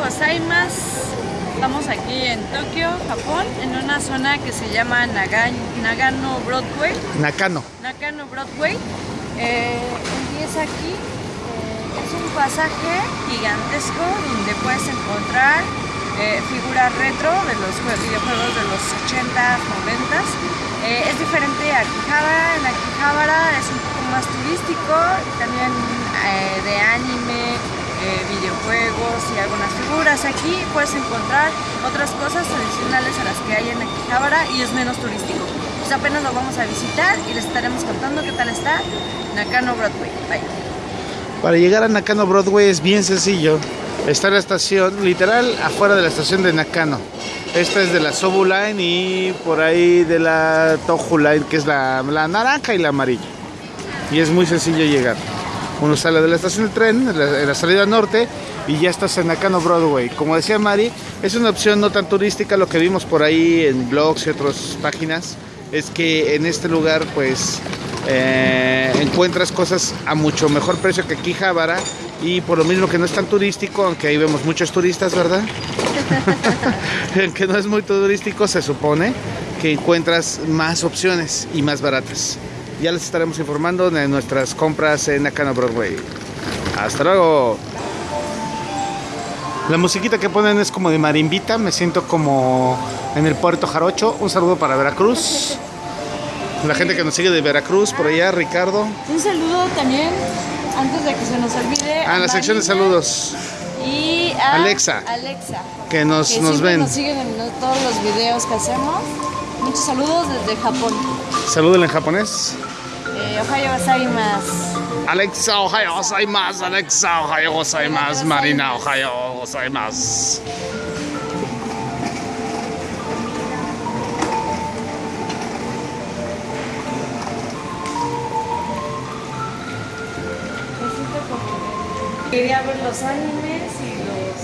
Ohio gozaimasu. Estamos aquí en Tokio, Japón, en una zona que se llama Naga- Nagano Broadway. Nakano. Nakano Broadway. Eh, empieza aquí. eh, es un pasaje gigantesco donde puedes encontrar eh, figuras retro de los jue- videojuegos de los 80s, 90s. Eh, es diferente a Akihabara. En Akihabara es un poco más turístico, también eh, de anime, eh, videojuegos y algunas figuras. Aquí puedes encontrar otras cosas adicionales a las que hay en Akihabara y es menos turístico. Pues apenas lo vamos a visitar y les estaremos contando qué tal está Nakano Broadway. Bye. Para llegar a Nakano Broadway es bien sencillo. Está la estación, literal, afuera de la estación de Nakano. Esta es de la Sobu Line y por ahí de la Tohu Line, que es la, la naranja y la amarilla. Y es muy sencillo llegar. Uno sale de la estación de tren, en la, salida norte, y ya estás en Nakano Broadway. Como decía Mari, es una opción no tan turística, lo que vimos por ahí en blogs y otras páginas, es que en este lugar pues eh, encuentras cosas a mucho mejor precio que aquí Javara y por lo mismo que no es tan turístico, aunque ahí vemos muchos turistas, ¿verdad? que no es muy turístico, se supone que encuentras más opciones y más baratas. Ya les estaremos informando de nuestras compras en Nakano Broadway. Hasta luego. La musiquita que ponen es como de marimbita, me siento como en el puerto Jarocho. Un saludo para Veracruz. La gente que nos sigue de Veracruz, por allá, Ricardo. Un saludo también, antes de que se nos olvide. Ah, en a la sección de saludos. Y a Alexa. Alexa. Que nos, que nos ven. nos siguen en todos los videos que hacemos. Muchos saludos desde Japón. Salúdenle en japonés. Eh, Ohio gozaimasu. Alexa, ohayo gozaimasu. Alexa, ohayo gozaimasu. Marina, gozaimasu. Quería ver los animes y los...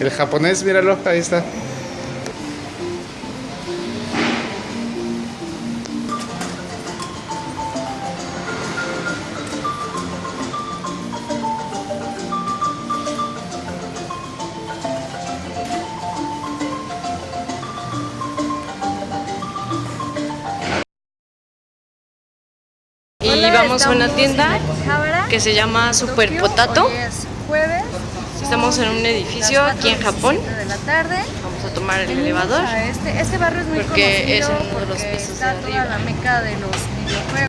El japonés, míralo, ahí está. Y vamos a una tienda que se llama Super. Potato. Estamos en un edificio aquí en Japón. 4:17 de la tarde. Vamos a tomar el elevador. Este, este barrio es muy Porque conocido es uno de los pisos de arriba. la meca de los videojuegos.